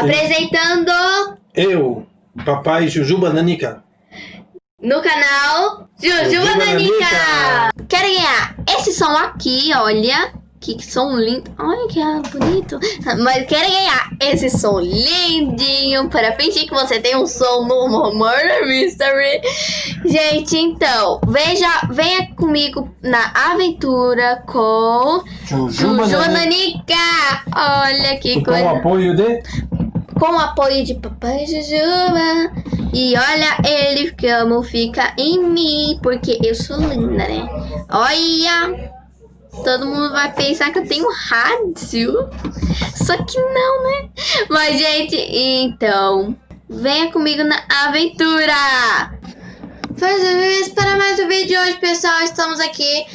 Apresentando Eu, papai Jujuba Nanica. no canal Jujuba Jujuba Nanica. Quero ganhar esse som aqui, olha. Que som lindo. Olha que bonito. Mas quero ganhar esse som lindinho para fingir que você tem um som no Murder Mystery. Gente, então, veja, venha comigo na aventura com Jujuba Nanica. Olha que Com o coisa. apoio de... com apoio de Papai Jujuba. E olha, ele como fica em mim, porque eu sou linda, né? Olha, todo mundo vai pensar que eu tenho rádio. Só que não, né? Mas, gente, então, venha comigo na aventura. Faz para mais um vídeo de hoje, pessoal. Estamos aqui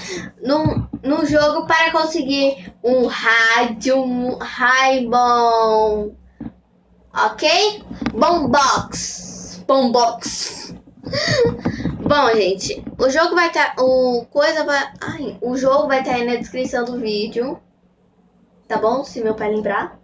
no, no jogo para conseguir um rádio Raibon. Ok? Bombox. Bombox. Bom, gente, o jogo vai estar. o coisa vai. Ai, o jogo vai estar aí na descrição do vídeo. Tá bom? Se meu pai lembrar.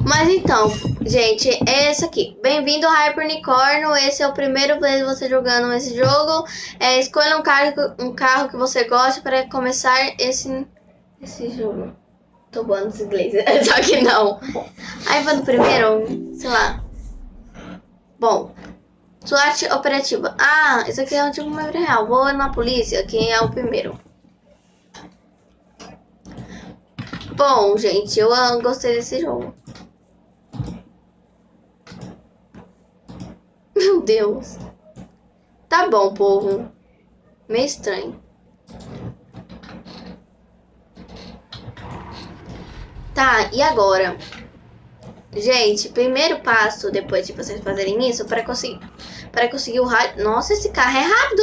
Mas então, gente, é esse aqui. Bem-vindo ao Hypernicórnio. Esse é o primeiro vez você jogando esse jogo. É, escolha um carro, um carro que você gosta para começar esse, esse jogo. Tô voando esse inglês, só que não. Aí vou no primeiro, sei lá. Bom, SWAT operativa. Ah, isso aqui é um tipo mais real. Vou na polícia, quem é o primeiro. Bom, gente, eu ah, gostei desse jogo. Meu Deus. Tá bom, povo. Meio estranho. Tá, e agora? Gente, primeiro passo depois de vocês fazerem isso para conseguir para conseguir o rádio. Nossa, esse carro é rápido.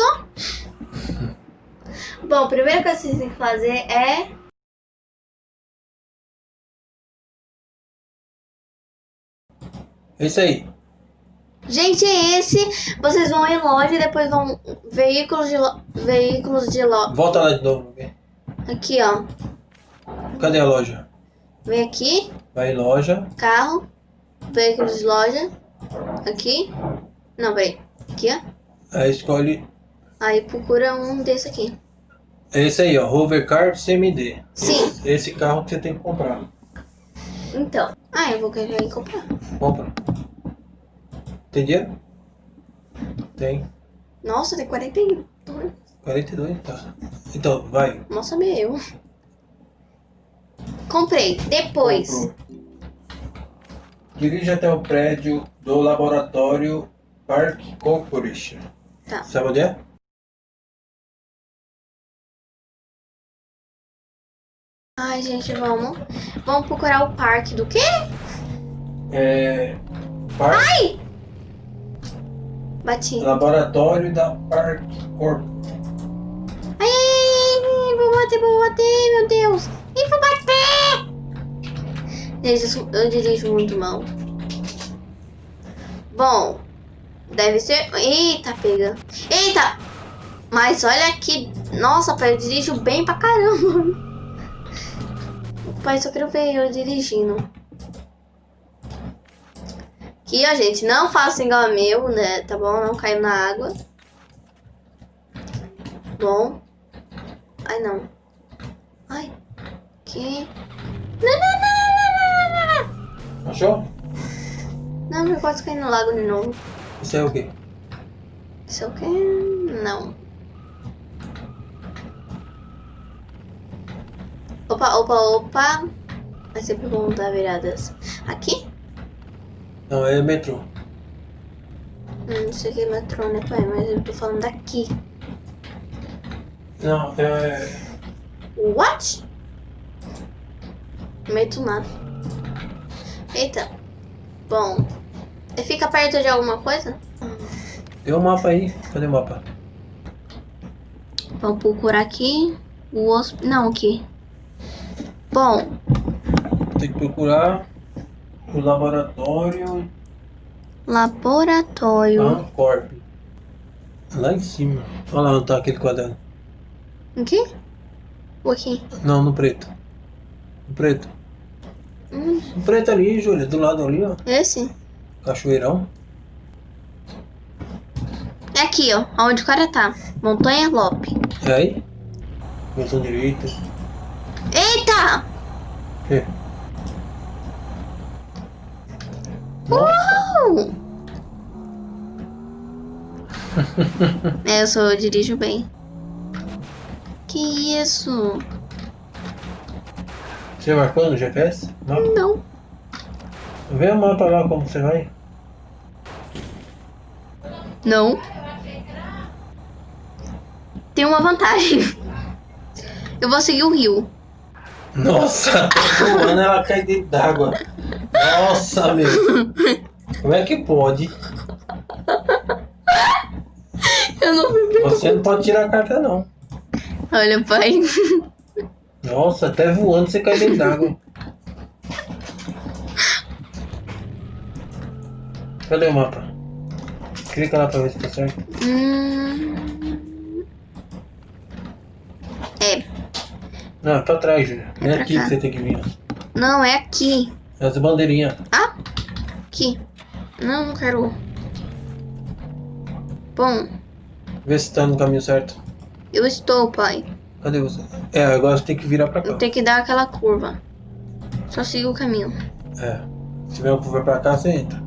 Bom, coisa que vocês têm que fazer é Esse aí. Gente, é esse. Vocês vão em loja e depois vão veículos de lo... veículos de loja. Volta lá de novo. Aqui, ó. Cadê a loja? Vem aqui, Vai em loja. carro, veículos de loja. Aqui. Não, peraí. Aqui, ó. Aí escolhe... Aí procura um desse aqui. Esse aí, ó. Hovercar CMD. Sim. Esse carro que você tem que comprar. Então. Ah, eu vou querer ir comprar. Compra. Tem dinheiro? Tem. Nossa, tem 42. 42, tá. Então, vai. Mal sabia eu. Comprei. Depois. Comprou. Dirija até o prédio do laboratório Park Corporation. Tá. Sabe onde é? Ai, gente, vamos. Vamos procurar o parque do quê? É. Park, Bati. Laboratório da Park Corp. Ai, ai, ai, vou bater, vou bater, meu Deus. Vou bater. Eu, dirijo muito mal. Bom, deve ser... Eita, pega. Eita! Mas olha aqui. Nossa, pai, eu dirijo bem pra caramba. Pai, só quero ver eu dirigindo. Aqui, ó, gente, não faça igual meu, né? Tá bom? Não caiu na água. Bom. Ai, não. Ai. Que... Não, não, não, não, não, não, não. Achou? Não, eu quase caí no lago de novo. Isso é o quê? Isso é o quê? Não. Opa, opa, opa. É sempre bom dar viradas. Aqui? Não, é metrô. Hum, isso aqui é metrô, né, pai? Mas eu tô falando daqui. Não, é. What? Meio do nada. Eita. Bom. Fica perto de alguma coisa? Tem um mapa aí. Cadê o mapa? Vamos procurar aqui. O osso. Não, aqui. Bom, Tem que procurar o laboratório laboratório. Ancorp. Lá em cima. Olha lá onde tá aquele quadrado. Aqui? Ou aqui? Não, no preto. No preto. Hum, O preto ali, Júlia, do lado ali, ó. esse? Cachoeirão. É aqui, ó. Onde o cara tá. Montanha Lope. É aí? Botão direito. Eita! Uh! é, eu sou, eu dirijo bem. Que isso? Você marcou no GPS? Mapa? Não. Vê o mapa lá como você vai. Não. Tem uma vantagem. Eu vou seguir o rio. Nossa, voando, ela cai dentro d'água. Nossa, meu. Como é que pode? Eu não. Você não pode tirar a carta, não. Olha, pai. Nossa, até voando você cai dentro d'água. Cadê o mapa? Clica lá pra ver se tá certo. Hum... É. Não, é pra trás, Júlia. É É aqui cá. que você tem que vir. Não, é aqui. As bandeirinhas. Ah! Aqui. Não, não quero. Bom, Vê se tá no caminho certo. eu estou, pai. Cadê você? É, agora você tem que virar pra cá. Tenho que dar aquela curva. Só siga o caminho. É. Se tiver uma curva pra cá, você entra.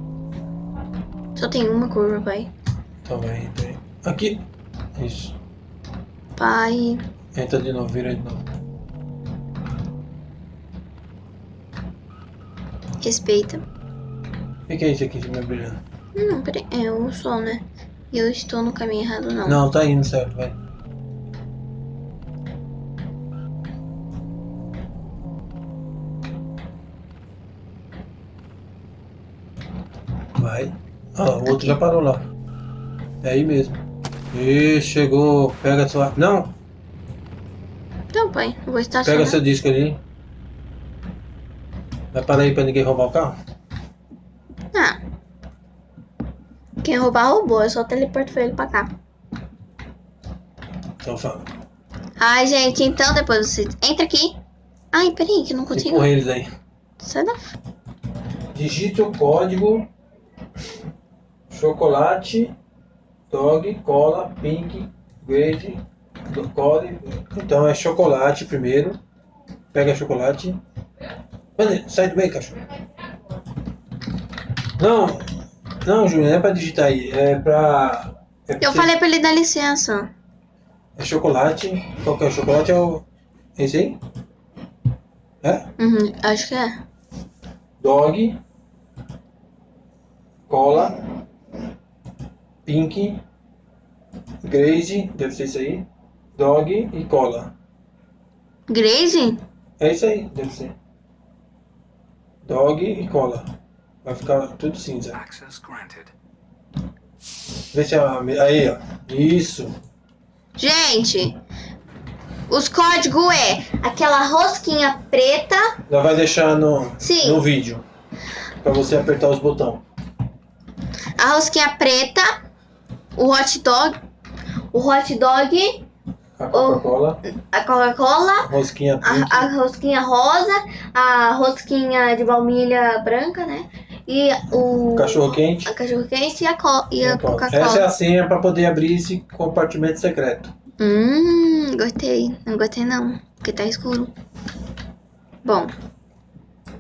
Só tem uma curva, pai. Então vai, entra aí. Aqui. Isso. Pai. Entra de novo, vira de novo. Respeita. O que, que é isso aqui de meu brilhando? Não, peraí. É o sol, né? E eu estou no caminho errado, não. Não, tá indo certo, vai. Ah, o outro já parou lá. É aí mesmo. E chegou. Pega sua. Não! Então, pai, eu vou estacionar. Pega seu disco ali. Vai parar aí pra ninguém roubar o carro? Ah. Quem roubar, roubou. Eu só teleporto ele pra cá. Então fala. Ai, gente, então depois você entra aqui. Ai, peraí, que eu não consigo. Empurra eles aí. Sai da. Digite o código chocolate, dog, cola, pink, grade, do- cole. Então é chocolate primeiro. Pega chocolate. Mano, sai do meio, cachorro. Não, não, Júlia, não é pra digitar aí. É pra. É pra Eu falei pra ele dar licença. É chocolate. Qual que é o chocolate? É o. Esse aí? É? Uhum, acho que é. Dog, cola, pink, Grace, deve ser isso aí. Dog e cola. Graze? É isso aí, deve ser. Dog e cola. Vai ficar tudo cinza. Access granted. Vê se é a. Aí, ó. Isso. Gente, os códigos é aquela rosquinha preta. Já vai deixar no, Sim. no vídeo. Pra você apertar os botões. A rosquinha preta. O hot dog. O hot dog. A Coca-Cola, A Coca-Cola. rosquinha. A, a rosquinha rosa. A rosquinha de baunilha branca, né? E o. Cachorro quente. A cachorro quente e a, co e a Essa é Coca-Cola. a senha pra poder abrir esse compartimento secreto. Hum, gostei. Não gostei não. Porque tá escuro. Bom.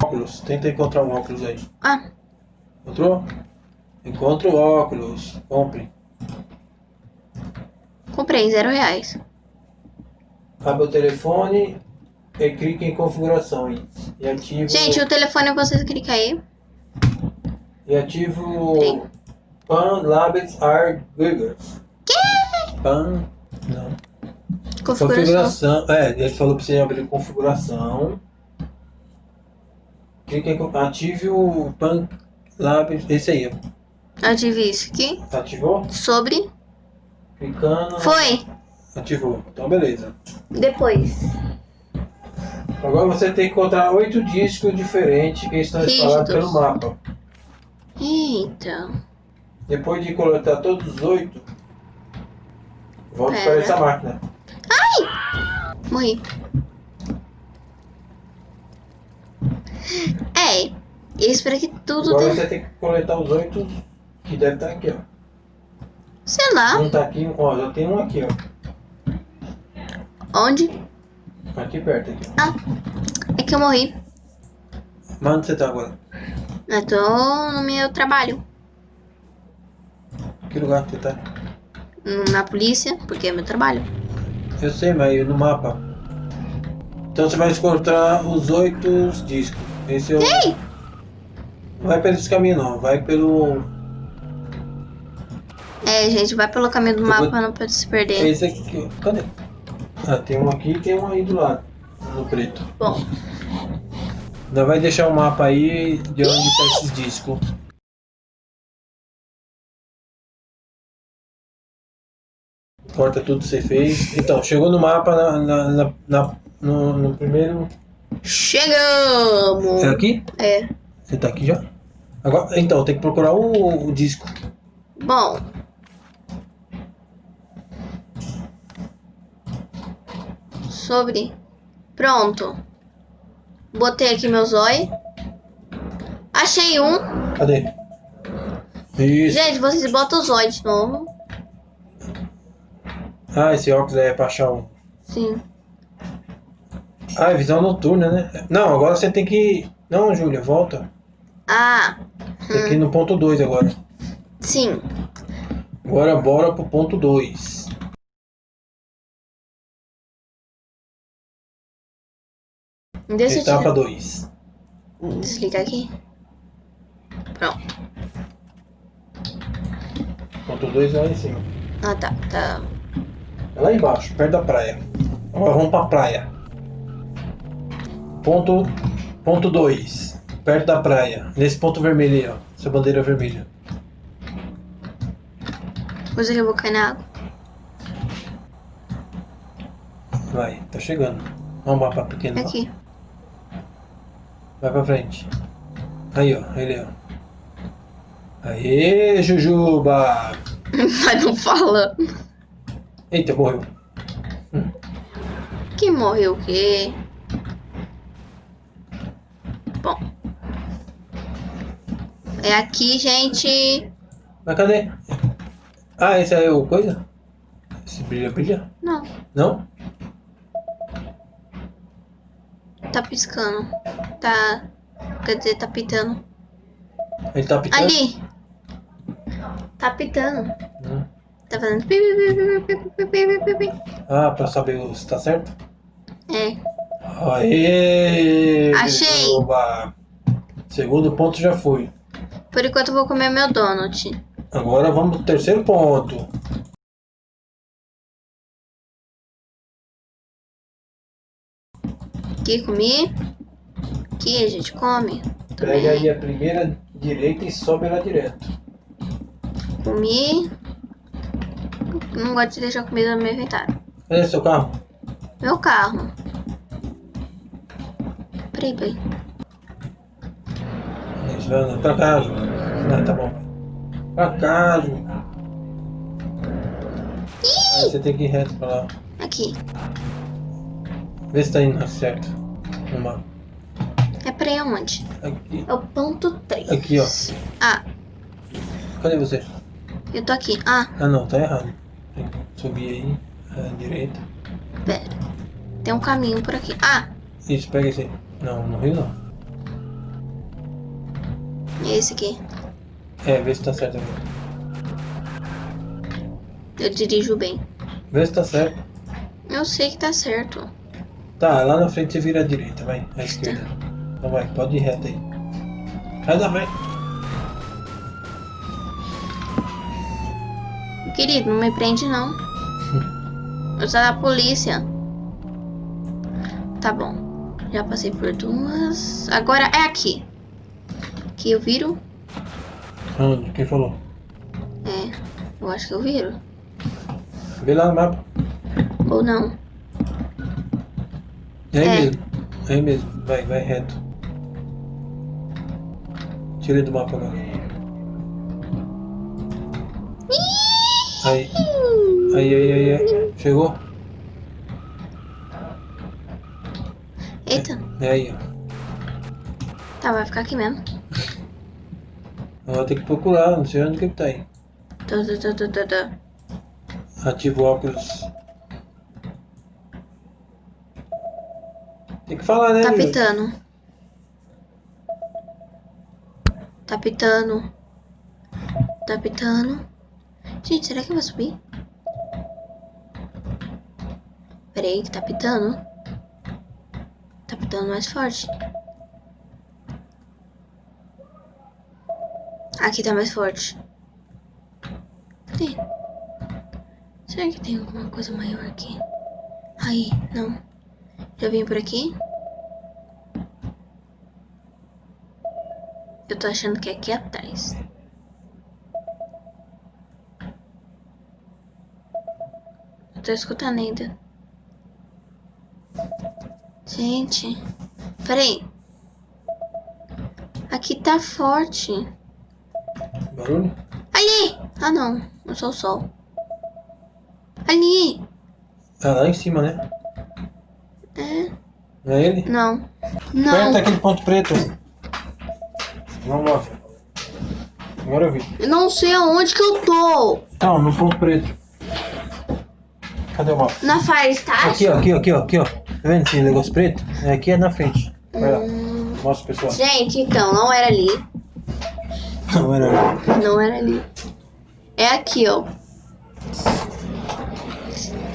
Óculos. Tenta encontrar um óculos aí. Ah, Encontrou? Encontra o óculos. Compre. Comprei, zero reais. Abre o telefone e clique em configuração. E, ativa, Gente, o telefone vocês clicam aí. e ativa Tem. Pan Labs Are Giggers. Pan. Não. Configuração. Configuração. É, ele falou pra você abrir configuração. Clique em, ative o Pan Labs. Esse aí. ó. Ative isso aqui. Ativou? Sobre. Clicando. Foi. Ativou. Então beleza. Depois. Agora você tem que encontrar oito discos diferentes que estão espalhados pelo mapa. Eita. Depois de coletar todos os oito, volte Pera. para essa máquina. Morri. É, eu espero que tudo Agora dê. você tem que coletar os oito que deve estar aqui, ó. Sei lá, Um tá aqui, ó, já tem um aqui, ó. onde? Aqui perto, aqui. Ah, é que eu morri. Mas onde você tá agora? Eu tô no meu trabalho. Que lugar que você tá? Na polícia, porque é meu trabalho. Eu sei, mas no mapa. Então você vai encontrar os oito discos. Esse é o. Ei! Não vai pelo esse caminho não, vai pelo. É, gente, vai pelo caminho do Eu mapa vou- não per- se perder. Esse aqui. Cadê? Ah, tem um aqui e tem um aí do lado. No preto. Bom, Ainda vai deixar o mapa aí de onde tá esses discos. Corta tudo que você fez. Então, chegou no mapa na, na- na- na- no, no primeiro. chegamos! É aqui? É. Você tá aqui já? Agora, então, tem que procurar o, o disco. Bom. Sobre. Pronto. Botei aqui meu zóio. Achei um. Cadê? Isso. Gente, vocês botam o zóio de novo. Ah, esse óculos aí é pra achar um. Sim. Ah, é visão noturna, né? Não, agora você tem que. Não, Júlia, volta. Ah, Tem que ir no ponto 2 agora. sim. Agora bora pro ponto 2. Deixa Etapa tirar- 2. desligar aqui. Pronto. Ponto 2 é lá em cima. Ah, tá. Tá. É lá embaixo, perto da praia. Agora vamos pra praia. Ponto. Ponto 2. Perto da praia. Nesse ponto vermelho aí, ó. Essa bandeira vermelha. Que eu vou cair na água. Vai, tá chegando. Olha o mapa pequeno. Aqui. Vai pra frente. Aí, ó. Ele, ó. Aê, Jujuba! Mas não fala. Eita, morreu. Que morreu o quê? Bom. É aqui, gente. Mas cadê? Ah, esse aí é o coisa? Esse brilha, brilha? Não, Não? Tá piscando. Tá. Quer dizer, tá pitando. Ele tá pitando? Ali! Tá pitando. Hum. Tá fazendo. Ah, pra saber se tá certo? É. Aê! Achei! Oba. Segundo ponto já foi. Por enquanto eu vou comer meu donut. Agora vamos pro terceiro ponto. Aqui comi. Aqui a gente come. Pega aí a primeira direita e sobe ela direto. Comi. Não gosto de deixar comida no meu inventário. Cadê seu carro? Meu carro. Peraí, peraí. Vai andar. Pra cá, Ju. Ah, tá bom. Pra. Aí você tem que ir reto pra lá. Aqui. Vê se tá indo certo. No mapa. É pra ir aonde? Aqui. É o ponto 3. Aqui, ó. Ah, Cadê você? eu tô aqui. Ah, Ah, não, tá errado. Tem que subir aí. À direita. pera. Tem um caminho por aqui. Ah, Isso, pega esse aí. Não, no rio não. é esse aqui. É, vê se tá certo agora. Eu dirijo bem. Vê se tá certo. Eu sei que tá certo. Tá, lá na frente você vira à direita, vai. À esquerda. Então vai, pode ir reto aí. Sai da frente. Querido, não me prende não. Eu sou da polícia. Tá bom. Já passei por duas. Agora é aqui. Aqui eu viro. Onde? Quem falou? É, eu acho que eu viro. Vê lá no mapa. Ou não. É aí É. mesmo. É aí mesmo. Vai, vai reto. Tira ele do mapa agora. Aí. Aí, aí, aí, aí. Chegou? Eita. É aí, ó. Tá, vai ficar aqui mesmo. Vou ter que procurar, não sei onde que ele tá aí. Tá, tá, tá, tá, tá. Ativa o óculos. Né? Tá pitando. Tá pitando. Tá pitando. Gente, será que eu vou subir? Peraí, que tá pitando. Tá pitando mais forte. Aqui tá mais forte. Cadê? Será que tem alguma coisa maior aqui? Aí, não. Já vim por aqui? Eu tô achando que é aqui atrás. Eu tô escutando ainda. Gente. Peraí. Aqui tá forte. Barulho? Ali! Ah, não. Não sou o sol. Ali! Ah, lá em cima, né? É. Não é ele? Não. Não. Aperta aquele ponto preto. Vamos lá. Agora eu vi. Eu não sei aonde que eu tô. Então, no ponto preto. Cadê o mapa? Na Fire Station? Aqui, ó, aqui, ó, aqui, ó, aqui, ó. Tá vendo esse negócio preto? É, aqui é na frente. Vai lá. Hum, Mostra pessoal. gente, então, não era ali. Não era. Não era ali. É aqui, ó.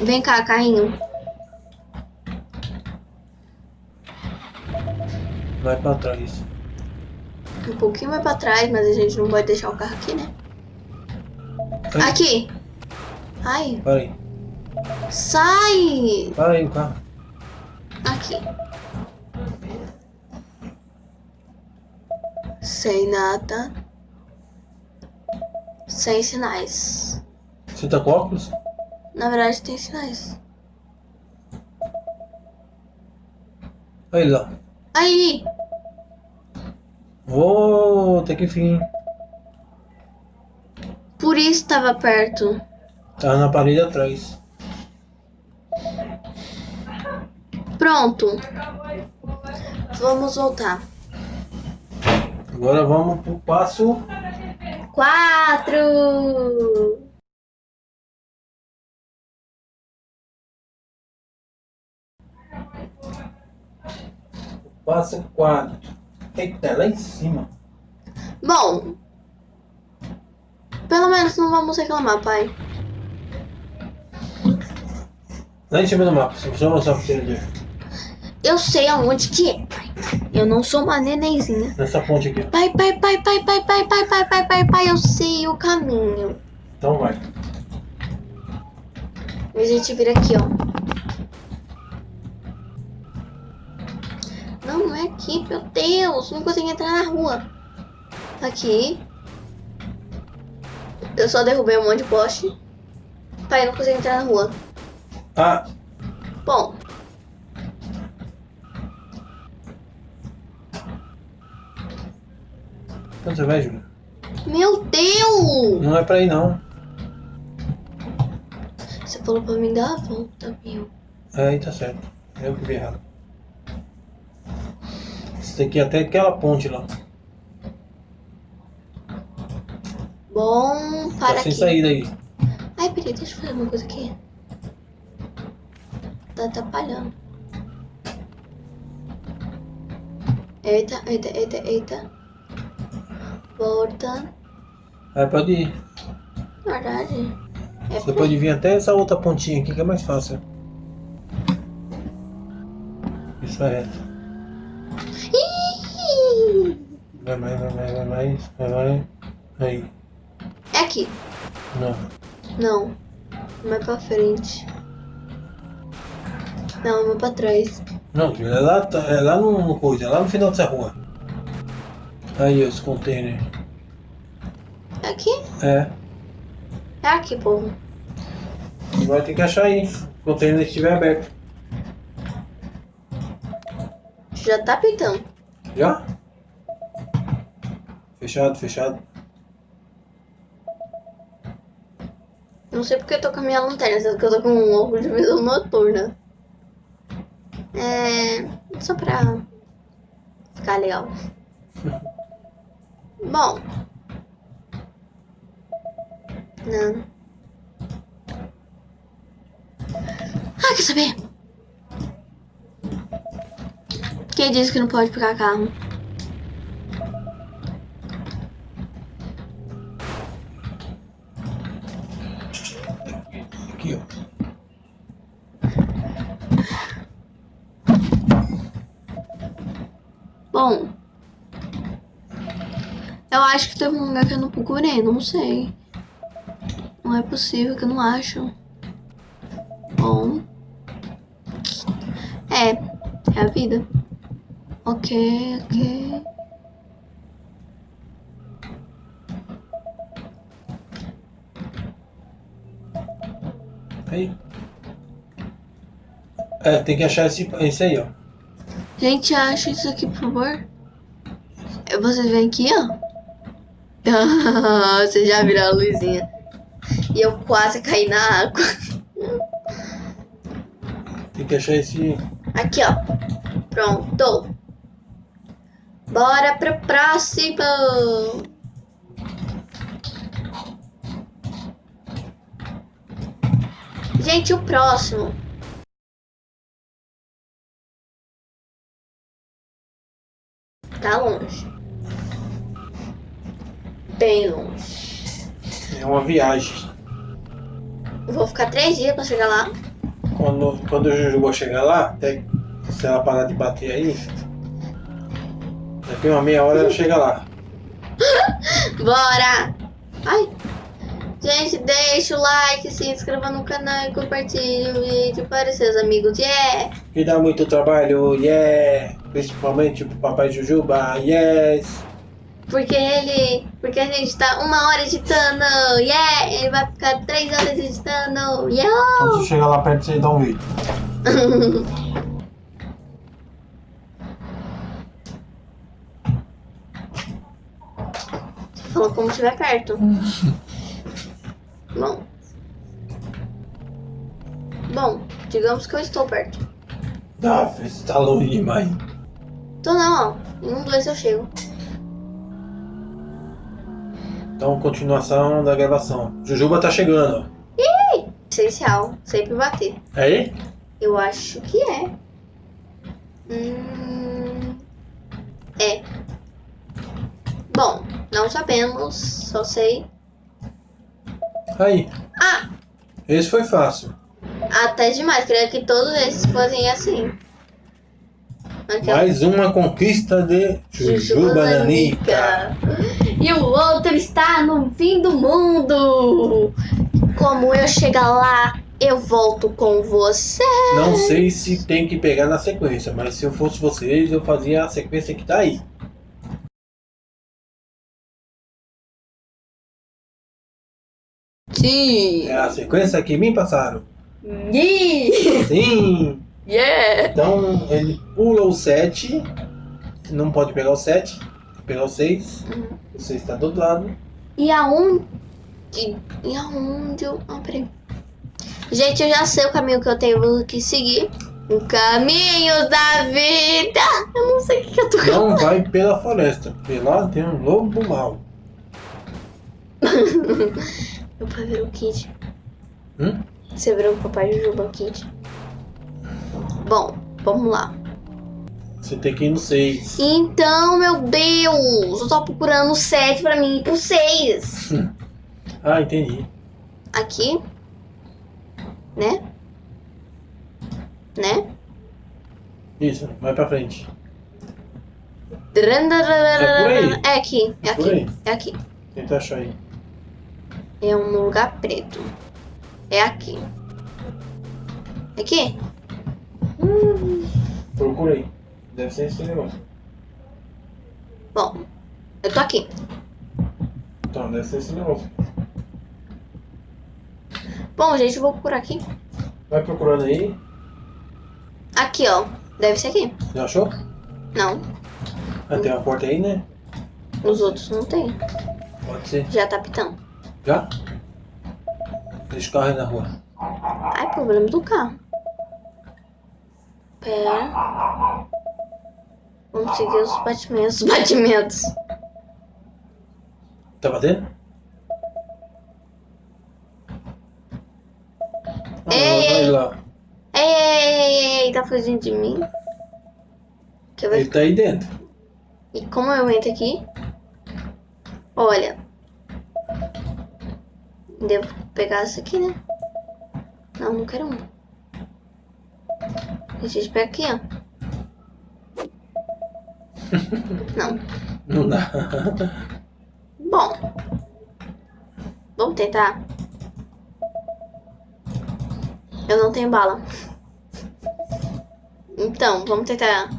Vem cá, carrinho. Vai pra trás. Um pouquinho mais pra trás, mas a gente não pode deixar o carro aqui, né? Aí, Aqui. Ai, Para aí. sai. Para aí o carro. Aqui. Sem nada. Sem sinais. Você tá com óculos? Na verdade, tem sinais. Ele lá. Aí! Oh, até que fim. Por isso tava perto. Tá na parede atrás. Pronto. Vamos voltar. Agora vamos pro passo. Quatro. Passo 4. Eita, lá em cima. Bom. Pelo menos não vamos reclamar, pai. Lá em cima do mapa. Só precisa mostrar pra você é. Eu sei aonde que é, pai. Eu não sou uma nenenzinha. Nessa ponte aqui. Pai, pai, pai, pai, pai, pai, pai, pai, pai, pai, pai, eu sei o caminho. Então vai. A gente vira aqui, ó. Não, é aqui, meu Deus. Não consigo entrar na rua. Aqui. Eu só derrubei um monte de poste. Pai, eu não consigo entrar na rua. Ah, Bom. onde você vai, Júlio? Meu Deus! Não é pra ir, não. Você falou pra mim dar a volta, meu. Aí tá certo. Eu que vi errado. Você tem que ir até aquela ponte lá. Bom, Tá para sem aqui. saída aí. Ai, peraí, deixa eu fazer uma coisa aqui. Tá atrapalhando. Eita, eita, eita, eita. Volta. Aí pode ir. Na verdade. É Você por pode vir até essa outra pontinha aqui que é mais fácil. Isso é reto. Ih! Vai mais, vai mais, vai mais, vai mais. Aí. É aqui. Não. Não. Mais pra frente. Não, mais pra trás. Não, é lá, é lá no, no coisa, é lá no final dessa rua. Aí, ó, esse container. É aqui? É. É aqui, povo. Agora tem que achar aí. O container estiver aberto. Já tá pintando. Já? Fechado, fechado. Não sei porque eu tô com a minha lanterna, só que eu tô com um óculos de visão noturna. É. Só pra ficar legal. Bom. Não. Ah, quer saber? Quem disse que não pode pegar carro? Eu acho que teve um lugar que eu não procurei, não sei. Não é possível que eu não acho. Bom. É, é a vida. Ok, ok. Aí. É, tem que achar esse, esse aí, ó. Gente, acha isso aqui, por favor. Vocês vêm aqui, ó. Vocês já viram a luzinha. E eu quase caí na água. Tem que achar esse. Aqui, ó. Pronto. Bora pro próximo. Gente, o próximo. Tá longe. Bem longe. É uma viagem. Vou ficar três dias pra chegar lá. Quando, quando o Jujuba chegar lá, até se ela parar de bater aí, daqui uma meia hora ela chega lá. Bora! Ai! Gente, deixa o like, se inscreva no canal e compartilhe o vídeo para seus amigos. Yeah! Que dá muito trabalho, yeah! Principalmente pro papai Jujuba, yes! Porque ele. Porque a gente tá uma hora editando. Yeah! Ele vai ficar três horas editando. Yeah! Quando você chegar lá perto, você dá um vídeo. Falou como estiver perto. Bom. Bom, digamos que eu estou perto. Ah, você tá longe demais. Tô não, ó. Em um, dois eu chego. Então, continuação da gravação. Jujuba tá chegando. Essencial. Sempre bater. É aí? Eu acho que é. Hum, é. Bom, não sabemos. Só sei. Aí. Ah! Esse foi fácil. Até demais. Queria que todos esses fossem assim. Mais uma conquista de Jujuba Nanica. E o outro está no fim do mundo. Como eu chegar lá, eu volto com você. Não sei se tem que pegar na sequência, mas se eu fosse vocês, eu fazia a sequência que tá aí. Sim. É a sequência que me passaram. Yeah. Sim! yeah. Então ele pula o 7. Não pode pegar o 7. Pegar o 6. O 6 tá do outro lado. E aonde? E aonde eu. Ah, peraí. Gente, eu já sei o caminho que eu tenho que seguir. O caminho da vida. Eu não sei o que, eu tô Não vai pela floresta, lá tem um lobo mau. Meu pai virou Kid. Hum? Você virou o papai Jujuba Kid. Bom, vamos lá. Você tem que ir no 6. Então, meu Deus, eu tô procurando o 7 pra mim ir pro 6. Ah, entendi. Aqui. Né? Né? Isso, vai pra frente. É aí. aqui, é É aqui, é aqui. Tenta achar aí. É um lugar preto. É aqui. Aqui? Procura aí. Deve ser esse negócio. Bom, eu tô aqui. Então, deve ser esse negócio. Bom, gente, eu vou por aqui. Vai procurando aí. Aqui, ó. Deve ser aqui. Já achou? Não, Ah, tem uma porta aí, né? os outros não tem. Pode ser. Já tá pitando. Já? Deixa o carro aí na rua. Ai, problema do carro. Pera. Vamos seguir os batimentos. Os batimentos. Tá batendo? Ah, Ei, lá. Ei, ei, ei, ei, tá fugindo de mim? Ele tá aí dentro. E como eu entro aqui? Olha. Devo pegar isso aqui, né? Não, não quero um. A gente pega aqui, ó. Não. Não dá. Bom. Vamos tentar. Eu não tenho bala. Então, vamos tentar.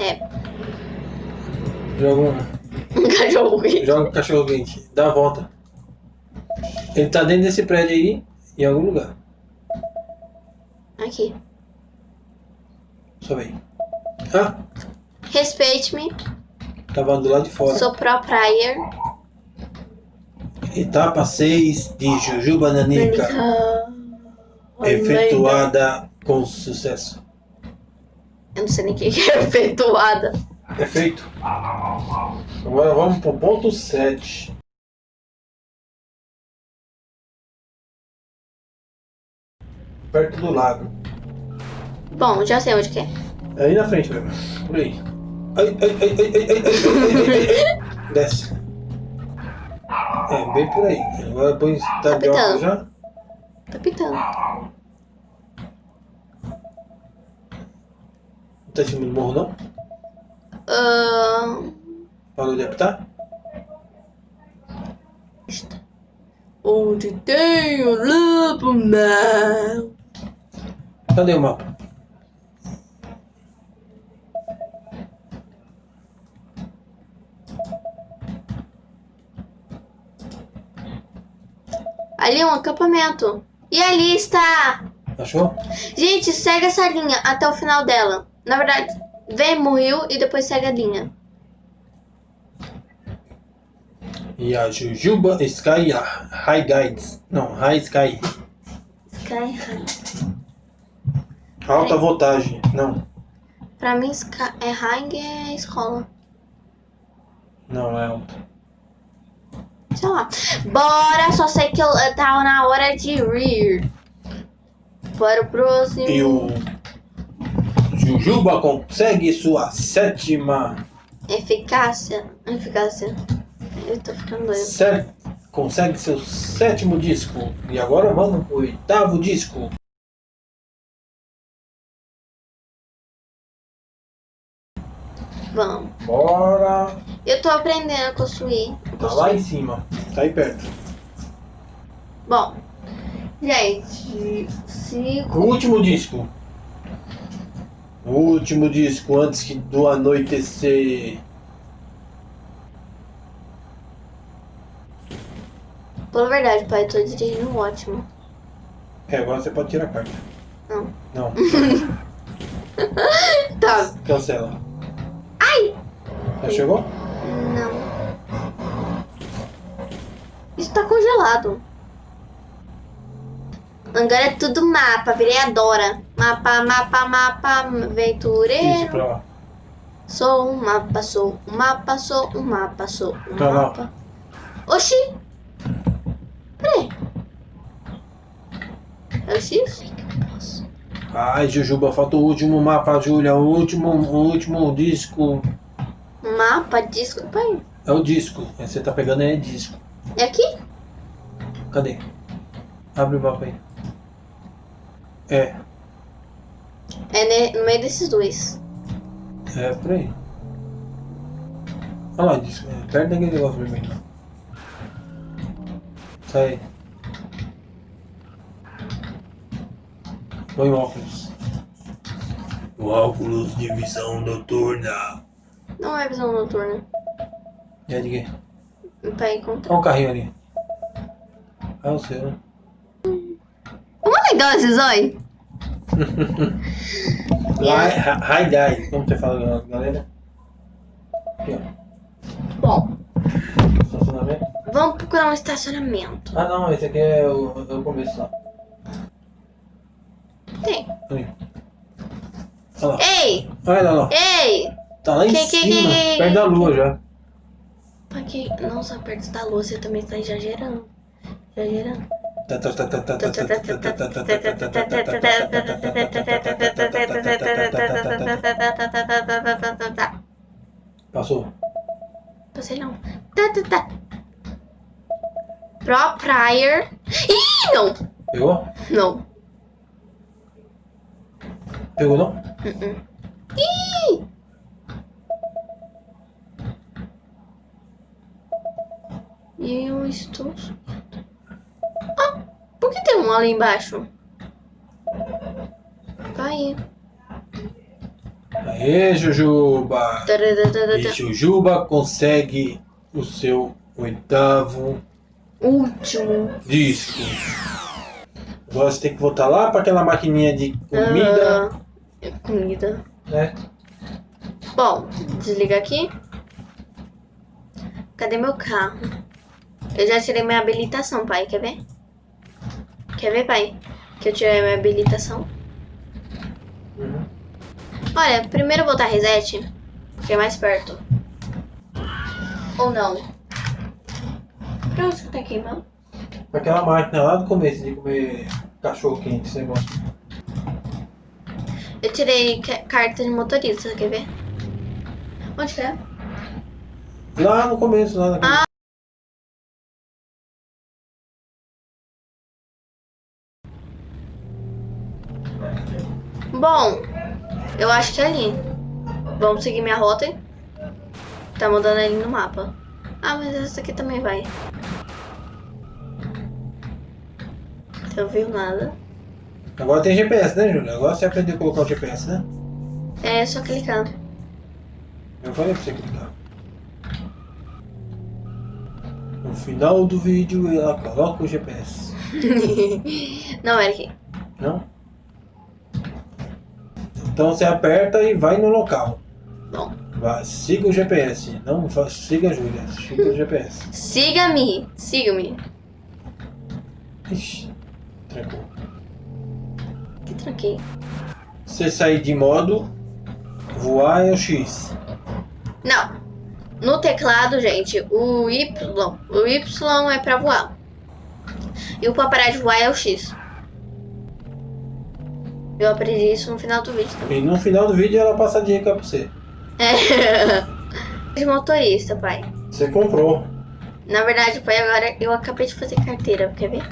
É, Joga um, cachorro aqui. joga um cachorro quente. Dá a volta. Ele tá dentro desse prédio aí, em algum lugar. Aqui. Só vem. Ah, Respeite-me. tava do lado de fora. Sou pro player. Etapa 6 de Jujuba Nanica. Efetuada com sucesso. Eu não sei nem o que que é efetuada. Perfeito. Agora vamos pro ponto 7. Perto do lago. Bom, já sei onde que é. É aí na frente mesmo. Por aí. Ai, ai, ai, ai, ai, ai, ai, ai, ai, ai. Desce. É, bem por aí. Agora depois tá de óculos já. Tá pitando. Não tá em cima do morro não? Ahn, Parou de apitar? onde tem o lobo mau? Cadê o mapa? Ali é um acampamento. E ali está. Achou? Gente, segue essa linha até o final dela. Na verdade, vem morreu e depois segue a linha. E a Jujuba Sky High Guides. Não, High Sky. Sky High. Alta voltagem. Não. Pra mim, é High é escola. Não, é alta. Sei lá. Bora, só sei que eu, tava na hora de ir. Para o próximo. E o Jujuba consegue sua sétima. Eficácia. Eficácia. Eu tô ficando doido. Sé- consegue seu sétimo disco. E agora vamos pro oitavo disco. Vamos. Bora. Eu tô aprendendo a construir. Tá lá em cima. Tá aí perto. Bom. Gente. O último disco. O último disco antes que do anoitecer. Pela verdade, pai, eu tô dirigindo ótimo. É, agora você pode tirar a carta. Não. Não, Tá. cancela. Já chegou? Não. Isso tá congelado. Agora é tudo mapa, virei a Dora. Mapa, mapa, mapa, Isso aventureiro. pra lá. Sou um mapa, sou um mapa, sou um mapa, sou um lá. mapa. Oxi! Peraí. É o X? Ai, Jujuba, falta o último mapa, Júlia. O último, o último disco. Mapa, disco. Pai, É o disco. Aí Você tá pegando é disco. é aqui? Cadê? Abre o mapa aí. É, É ne- no meio desses dois. é por aí. Olha lá, disco. É, perto daquele negócio vermelho. Sai. Põe o óculos. O óculos de visão noturna. Não é visão noturna. É de quê? Pra encontrar. Olha o carrinho ali. É o seu, né? Como é legal esse zóio? Hi, hi, guys. Como você fala, galera? Aqui, ó. Bom, Estacionamento. vamos procurar um estacionamento. Ah, não. Esse aqui é o, é o começo lá. Tem. Olha lá. Ei! Olha lá, ó. Ei! Tá lá em Que- que- cima. que- Perto da lua já. Pra que não só perto da luz, você também está exagerando. Exagerando. Passou. Passei não. Tá, tá, tá. Pro Prior. Ih, não! Pegou? Não. Pegou não? Uh-uh. Ih! Eu estou. Ah, por que tem um ali embaixo? Vai. Aê, Jujuba! E. Jujuba consegue o seu oitavo Último. disco. Agora você tem que voltar lá para aquela maquininha de comida, Ah, comida. né? Bom, desliga aqui. Cadê meu carro? Eu já tirei minha habilitação, pai. Quer ver? Quer ver, pai? Que eu tirei minha habilitação. Uhum. Olha, primeiro eu vou botar reset, porque é mais perto. Ou não? Pra onde que tá aqui, não? Aquela máquina lá do começo de comer cachorro quente, você gosta. Eu tirei ca- carta de motorista, quer ver? Onde que é? Lá no começo, lá naquele... Ah. Bom, eu acho que é ali. Vamos seguir minha rota. hein? Tá mudando ali no mapa. Ah, mas essa aqui também vai. Não viu nada. Agora tem GPS, né, Júlia? Agora você aprendeu a colocar o GPS, né? É só clicar. Eu falei pra você clicar. No final do vídeo ela coloca o GPS. Não, Eric. Não? Então você aperta e vai no local. Bom, Vai, siga o GPS. Não siga a Júlia, siga o GPS. siga-me. Siga-me. Ixi, trancou. Que tranquei. Você sair de modo, voar é o X. Não. No teclado, gente, o Y, o Y é pra voar. E o pra parar de voar é o X. Eu aprendi isso no final do vídeo também. E no final do vídeo ela passa a dica pra você. É. De motorista, pai. Você comprou. Na verdade, pai, agora eu acabei de fazer carteira, quer ver?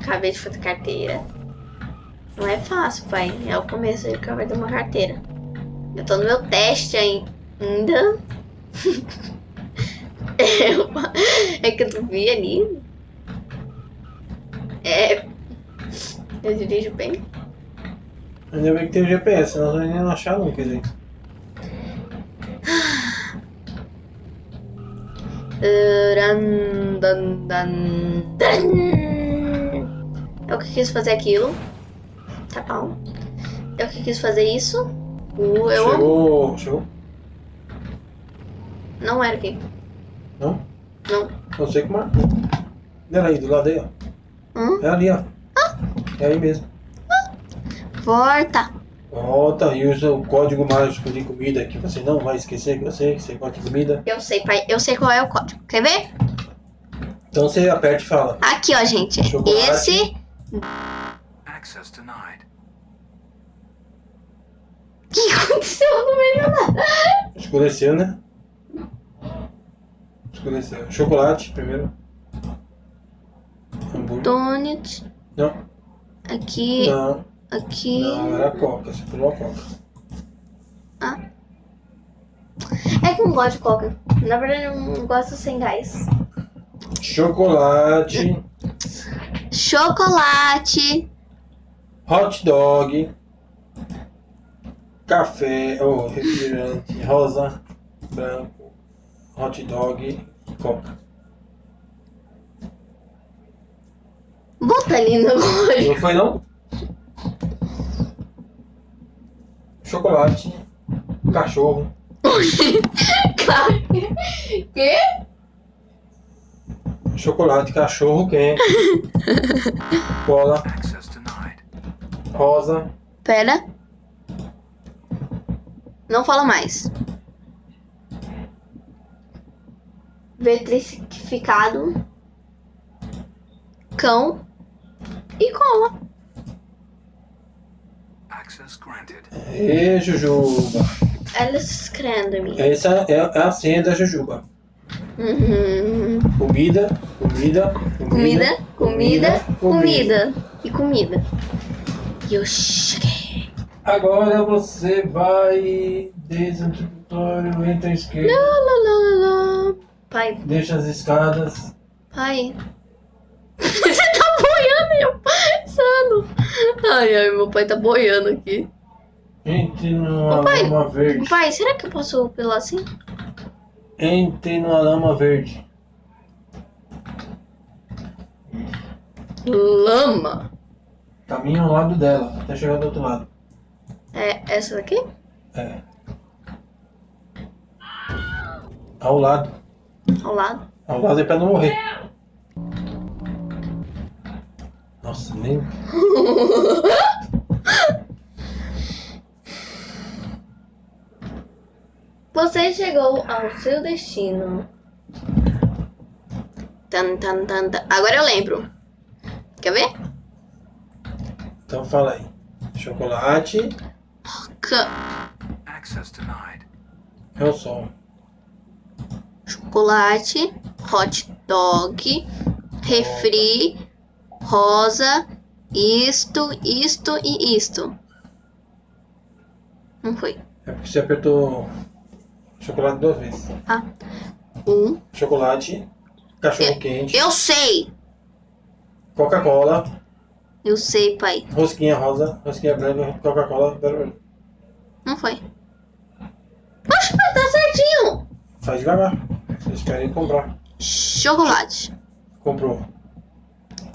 Acabei de fazer carteira. Não é fácil, pai. É o começo de acabar de uma carteira. Eu tô no meu teste ainda. é, é que eu vi ali. É. Eu dirijo bem. Ainda bem que tem o GPS, senão nós nem não achar nunca, gente. Eu que quis fazer aquilo. Tá bom. Eu que quis fazer isso. Uh, eu Chegou. Chegou? não era aqui. Não? Não. Não sei como marcou. Olha aí, do lado aí, ó. Hum? É ali, ó. É aí mesmo. Volta. Volta e usa o código mágico de comida que você não vai esquecer que eu sei que você gosta de comida. Eu sei, pai. Eu sei qual é o código. Quer ver? Então você aperta e fala. Aqui, ó, gente. Chocolate. Esse. Access denied. O que aconteceu no meio da nada? Escureceu, né? Escureceu. Chocolate primeiro. Hambúrguer. Donut. Não, Aqui. não, Aqui. não, era coca. Você pulou a coca. É que eu não gosto de coca. Na verdade, eu não gosto sem gás. Chocolate, Chocolate. hot dog, café, ou refrigerante, rosa, branco, hot dog coca. Ali no código. Não foi não? Chocolate, cachorro, Quê? chocolate, cachorro quente, cola, rosa, Pera. Não fala mais. Vetrificado. Cão. E cola. Access granted. E Jujuba. Ela escreve-me. Essa é a senha da Jujuba. Uhum. Comida, comida, Comida, comida, comida. E comida. E eu cheguei. Agora você vai desde o tutorial, entra à esquerda, lá, lá, lá, lá. Pai, deixa as escadas. pai. Você tá boiando e eu passando. Ai, ai, meu pai tá boiando aqui. Entre numa Papai, lama verde. Pai, será que eu posso pular assim? Entre numa lama verde. Lama. Caminha ao lado dela, até chegar do outro lado. É essa daqui? É. Ao lado. Ao lado. Ao lado é pra não morrer. Nossa, nem. Você chegou ao seu destino. Tan, tan, tan, tan. Agora eu lembro. Quer ver? Então fala aí. Chocolate Ca- Access denied. é o som. Chocolate, hot dog, refri, rosa, isto, isto e isto. Não foi. É porque você apertou chocolate duas vezes. Ah. Um. Chocolate, cachorro quente, Eu sei! Coca-Cola, Eu sei, pai. rosquinha rosa, rosquinha branca, Coca-Cola, vermelho. Não foi. Oxe, pai, tá certinho! Faz devagar. Vocês querem comprar. Chocolate. Comprou.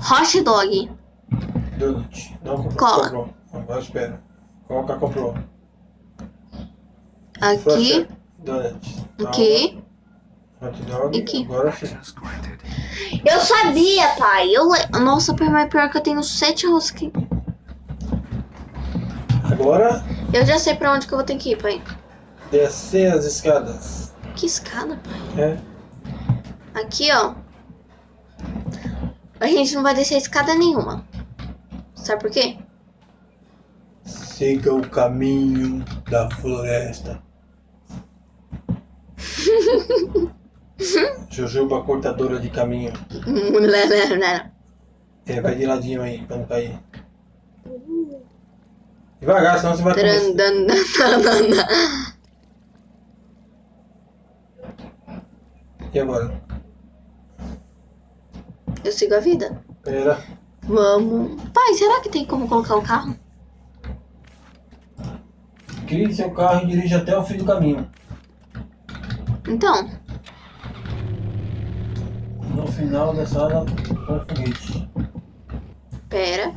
Hot dog. Donut. Não comprou. Cola. Comprou. Agora espera. Coca comprou. Aqui, Donut. aqui. Hot dog. Aqui. Agora sim. Eu sabia, pai. Eu... le- Nossa, pai, mas pior que eu tenho sete rosquinhas. Agora Eu já sei pra onde que eu vou ter que ir, pai. descer as escadas. Que escada, pai. É. Aqui, ó. A gente não vai descer escada nenhuma. Sabe por quê? Siga o caminho da floresta. Jujuba cortadora de caminho. É, vai de ladinho aí, pra não cair. Devagar, senão você vai. E agora? Eu sigo a vida. Pera. Vamos. Pai, será que tem como colocar o carro? Crie seu carro e dirija até o fim do caminho. Então, No final da sala com foguete. pera.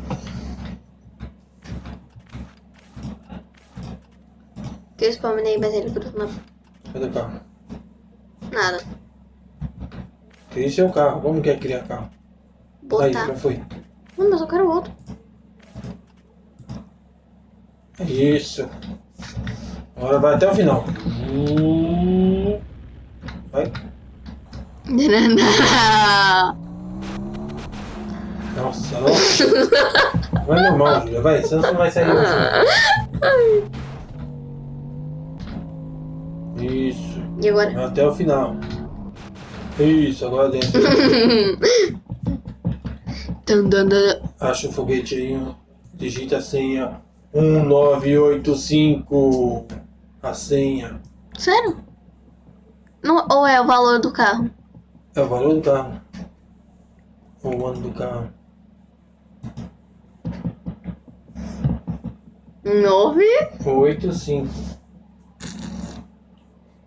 Que eu spawnei, mas ele gruda na... Cadê o carro? Nada. Crie seu carro. Como quer criar carro? Aí, Botar. já foi. Não, mas eu quero outro. Isso. Agora vai até o final. Hum. Vai. Nossa, nossa. Vai normal, Júlia. Vai, senão você não vai sair hoje. Isso. E agora? Vai até o final. Isso, agora dentro. Acha o foguete aí. ó. Digita a senha. 1985. A senha. Sério? Não, ou é o valor do carro? É o valor do carro. Ou o ano do carro. Nove? 85.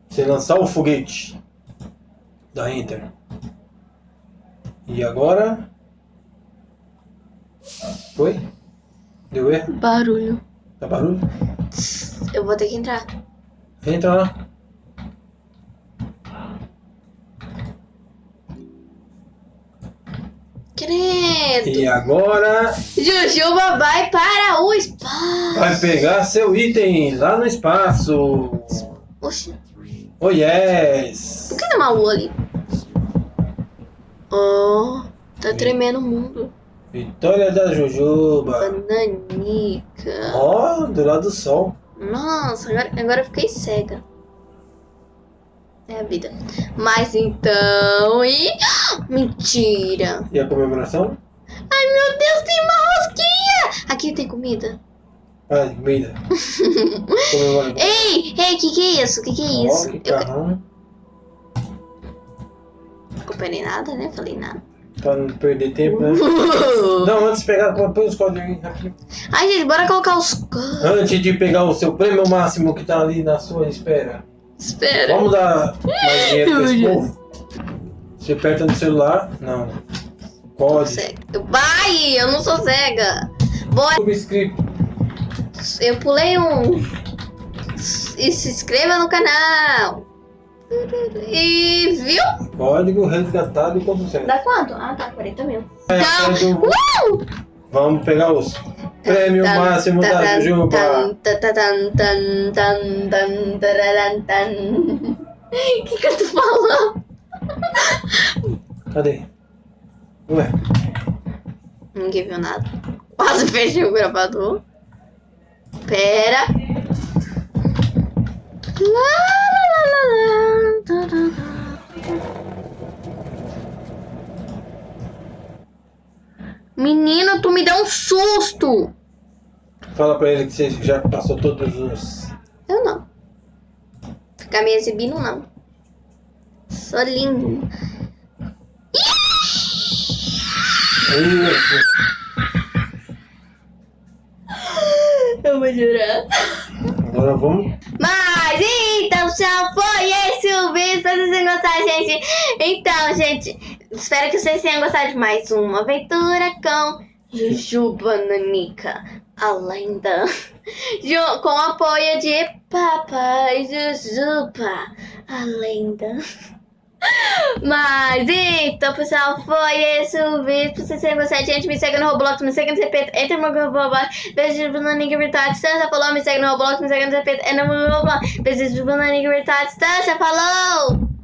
Você lançar o foguete. Dá Enter. E agora? Foi? Deu erro? Barulho. Dá barulho? Eu vou ter que entrar. Entra lá. momento. E agora Jujuba vai para o espaço. vai pegar seu item lá no espaço. Oxi, Oh yes! por que não é uma ali? Oh, tá tremendo o mundo. Vitória da Jujuba. Bananica. Ó, do lado do sol. Nossa, agora, agora eu fiquei cega. É a vida. Mas então. E. Mentira! E a comemoração? Ai meu Deus, tem uma rosquinha! Aqui tem comida. Ah, comida. Ei, ei, que que é isso? Que que é isso? Ó, que Eu comprei nada, né? Falei nada. Pra não perder tempo, né? Não, antes de pegar, põe os códigos aí rapidinho. Ai, gente, bora colocar os. Antes de pegar o seu prêmio máximo que tá ali na sua espera. Espera. Vamos dar mais dinheiro pra esse povo? Você aperta no celular? Não. Código. Cega. Vai, eu não sou cega. Bora. Subscrito. Eu pulei um. E se inscreva no canal. E viu? Código resgatado com sucesso. Dá quanto? Ah, tá, 40 mil. É, Então, código- uh! Vamos pegar os prêmio Tan, máximo tan, da Jujuba. O que que eu tô falando? Cadê? Ué, Ninguém viu nada. Quase fechei o gravador. Pera. Lá, Menino, tu me deu um susto. fala pra ele que você já passou todos os. Eu não. Ficar me exibindo, não. Sou lindo. Eu vou chorar. Agora vamos. Mas então já foi esse o vídeo. Espero que vocês gostado, gente. Então, gente, espero que vocês tenham gostado de mais uma aventura com Jujuba Nanica, a lenda. Com apoio de Papai Jujuba, a lenda. Mas então, pessoal, foi esse o vídeo. Se vocês tenham gostado, gente, me segue no Roblox, me segue no CP, entra no meu Roblox. Beijo de Nanica Virtual Distância, falou, me segue no Roblox, me segue no CP, entra no meu Roblox. Beijo de Nanica Virtual Distância, falou!